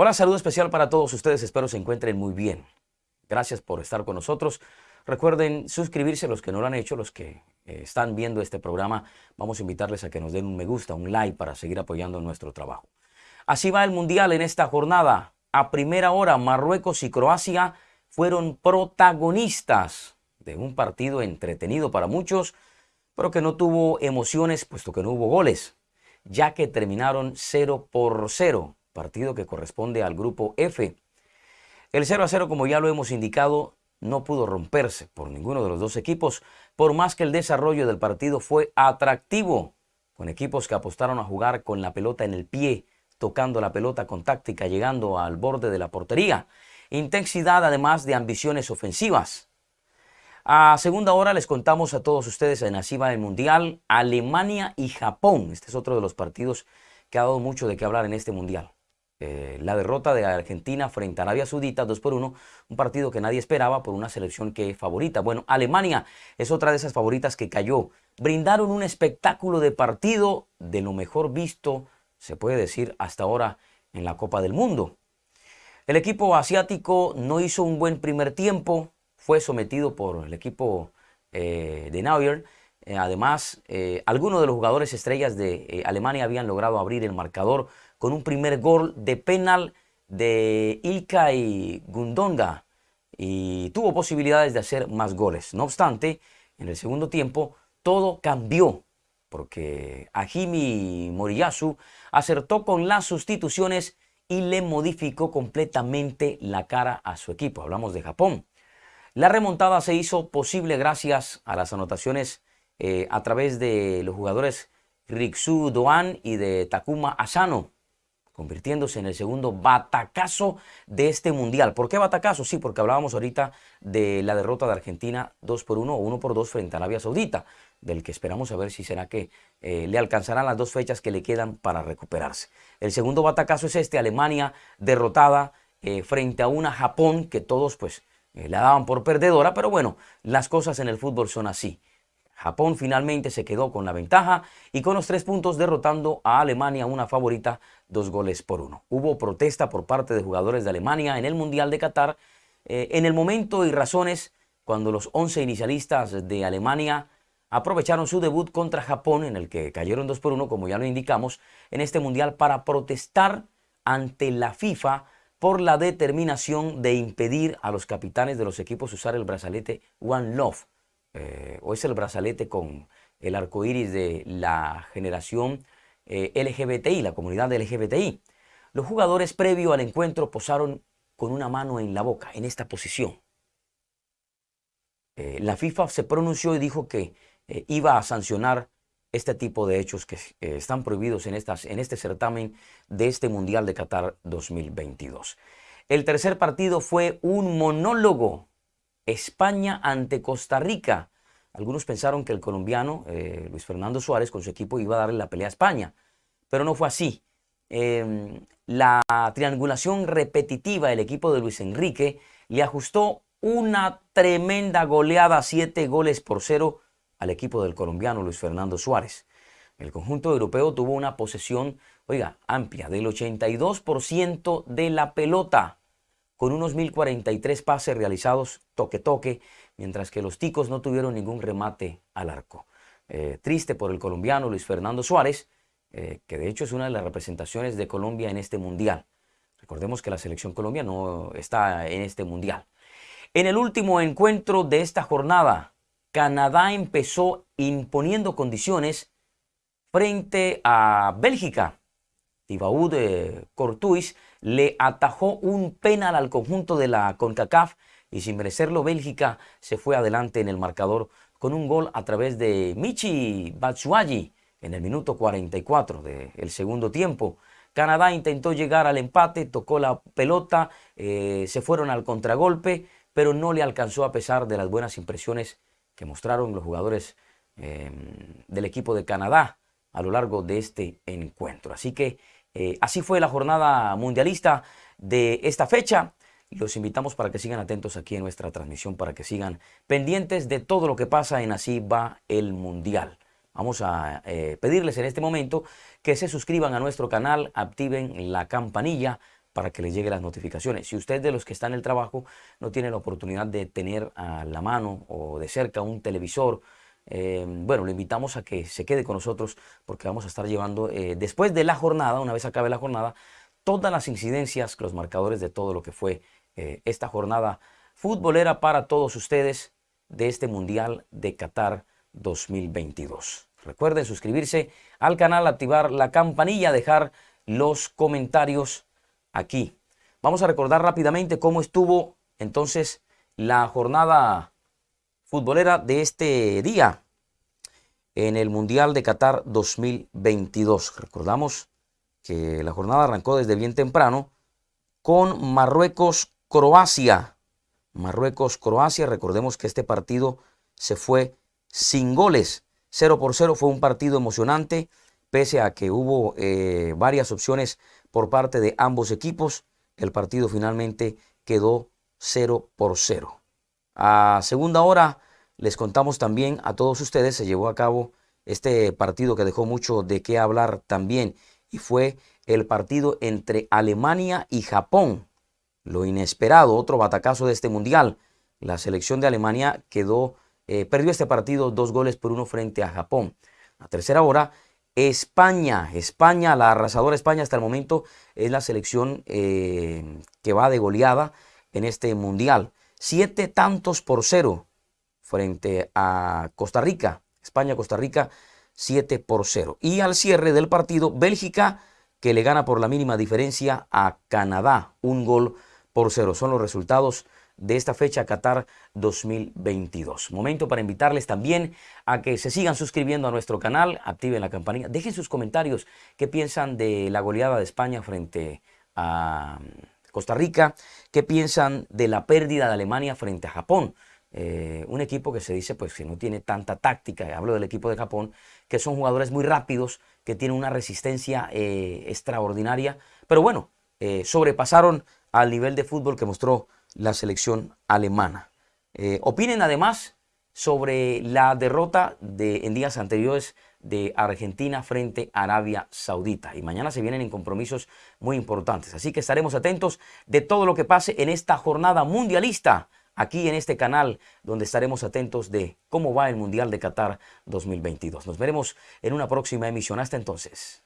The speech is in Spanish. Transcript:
Hola, saludo especial para todos ustedes, espero se encuentren muy bien. Gracias por estar con nosotros. Recuerden suscribirse los que no lo han hecho, los que eh, están viendo este programa. Vamos a invitarles a que nos den un me gusta, un like para seguir apoyando nuestro trabajo. Así va el Mundial en esta jornada. A primera hora, Marruecos y Croacia fueron protagonistas de un partido entretenido para muchos, pero que no tuvo emociones puesto que no hubo goles, ya que terminaron 0 por 0 partido que corresponde al grupo F. El 0 a 0, como ya lo hemos indicado, no pudo romperse por ninguno de los dos equipos, por más que el desarrollo del partido fue atractivo, con equipos que apostaron a jugar con la pelota en el pie, tocando la pelota con táctica, llegando al borde de la portería. Intensidad además de ambiciones ofensivas. A segunda hora les contamos a todos ustedes en Asiva del Mundial, Alemania y Japón. Este es otro de los partidos que ha dado mucho de qué hablar en este Mundial. Eh, la derrota de Argentina frente a Arabia Saudita 2 por 1, un partido que nadie esperaba por una selección que favorita. Bueno, Alemania es otra de esas favoritas que cayó. Brindaron un espectáculo de partido de lo mejor visto, se puede decir, hasta ahora en la Copa del Mundo. El equipo asiático no hizo un buen primer tiempo, fue sometido por el equipo eh, de Neuer. Eh, además, algunos de los jugadores estrellas de Alemania habían logrado abrir el marcador con un primer gol de penal de Ilkay Gundonga y tuvo posibilidades de hacer más goles. No obstante, en el segundo tiempo todo cambió porque Ajimi Moriyasu acertó con las sustituciones y le modificó completamente la cara a su equipo. Hablamos de Japón. La remontada se hizo posible gracias a las anotaciones eh, a través de los jugadores Riksu Doan y de Takuma Asano convirtiéndose en el segundo batacazo de este mundial. ¿Por qué batacazo? Sí, porque hablábamos ahorita de la derrota de Argentina 2 por 1 o 1 por 2 frente a Arabia Saudita, del que esperamos a ver si será que eh, le alcanzarán las dos fechas que le quedan para recuperarse. El segundo batacazo es este, Alemania derrotada eh, frente a una Japón que todos pues eh, la daban por perdedora, pero bueno, las cosas en el fútbol son así. Japón finalmente se quedó con la ventaja y con los tres puntos derrotando a Alemania, una favorita, dos goles por uno. Hubo protesta por parte de jugadores de Alemania en el Mundial de Qatar eh, en el momento y razones cuando los 11 inicialistas de Alemania aprovecharon su debut contra Japón, en el que cayeron dos por uno, como ya lo indicamos, en este Mundial para protestar ante la FIFA por la determinación de impedir a los capitanes de los equipos usar el brazalete One Love eh, o es el brazalete con el arco iris de la generación eh, LGBTI, la comunidad LGBTI. Los jugadores previo al encuentro posaron con una mano en la boca, en esta posición. Eh, la FIFA se pronunció y dijo que iba a sancionar este tipo de hechos que están prohibidos en, en este certamen de este Mundial de Qatar 2022. El tercer partido fue un monólogo España ante Costa Rica. Algunos pensaron que el colombiano eh, Luis Fernando Suárez con su equipo iba a darle la pelea a España, pero no fue así. Em, la triangulación repetitiva del equipo de Luis Enrique le ajustó una tremenda goleada, siete goles por cero al equipo del colombiano Luis Fernando Suárez. El conjunto europeo tuvo una posesión, oiga, amplia del 82% de la pelota con unos 1043 pases realizados toque-toque, mientras que los ticos no tuvieron ningún remate al arco. Eh, triste por el colombiano Luis Fernando Suárez, eh, que de hecho es una de las representaciones de Colombia en este mundial. Recordemos que la selección Colombia no está en este mundial. En el último encuentro de esta jornada, Canadá empezó imponiendo condiciones frente a Bélgica. Tibaú de Courtois le atajó un penal al conjunto de la CONCACAF y sin merecerlo Bélgica se fue adelante en el marcador con un gol a través de Michi Batshuayi en el minuto 44 del segundo tiempo. Canadá intentó llegar al empate, tocó la pelota, eh, se fueron al contragolpe, pero no le alcanzó a pesar de las buenas impresiones que mostraron los jugadores em, del equipo de Canadá a lo largo de este encuentro. Así que eh, así fue la jornada mundialista de esta fecha. Los invitamos para que sigan atentos aquí en nuestra transmisión, para que sigan pendientes de todo lo que pasa en Así va el Mundial. Vamos a eh, pedirles en este momento que se suscriban a nuestro canal, activen la campanilla para que les llegue las notificaciones. Si usted de los que está en el trabajo no tiene la oportunidad de tener a la mano o de cerca un televisor, eh, bueno, lo invitamos a que se quede con nosotros porque vamos a estar llevando eh, después de la jornada, una vez acabe la jornada, todas las incidencias, los marcadores de todo lo que fue eh, esta jornada futbolera para todos ustedes de este Mundial de Qatar 2022. Recuerden suscribirse al canal, activar la campanilla, dejar los comentarios aquí. Vamos a recordar rápidamente cómo estuvo entonces la jornada futbolera de este día en el Mundial de Qatar 2022. Recordamos que la jornada arrancó desde bien temprano con Marruecos-Croacia. Marruecos-Croacia, recordemos que este partido se fue sin goles. 0 por 0 fue un partido emocionante, pese a que hubo eh, varias opciones por parte de ambos equipos. El partido finalmente quedó 0 por 0. A segunda hora les contamos también a todos ustedes, se llevó a cabo este partido que dejó mucho de qué hablar también y fue el partido entre Alemania y Japón. Lo inesperado, otro batacazo de este mundial. La selección de Alemania quedó, eh, perdió este partido dos goles por uno frente a Japón. A tercera hora, España, España, la arrasadora España hasta el momento es la selección eh, que va de goleada en este mundial. Siete tantos por cero frente a Costa Rica. España-Costa Rica 7 por 0. Y al cierre del partido, Bélgica que le gana por la mínima diferencia a Canadá, un gol por cero. Son los resultados de esta fecha Qatar 2022. Momento para invitarles también a que se sigan suscribiendo a nuestro canal, activen la campanilla, dejen sus comentarios, qué piensan de la goleada de España frente a Costa Rica, qué piensan de la pérdida de Alemania frente a Japón. Eh, un equipo que se dice pues que no tiene tanta táctica, hablo del equipo de Japón, que son jugadores muy rápidos, que tienen una resistencia eh, extraordinaria, pero bueno, eh, sobrepasaron al nivel de fútbol que mostró la selección alemana. opinen además sobre la derrota de, en días anteriores de Argentina frente a Arabia Saudita. Y mañana se vienen en compromisos muy importantes. Así que estaremos atentos de todo lo que pase en esta jornada mundialista aquí en este canal donde estaremos atentos de cómo va el Mundial de Qatar 2022. Nos veremos en una próxima emisión. Hasta entonces.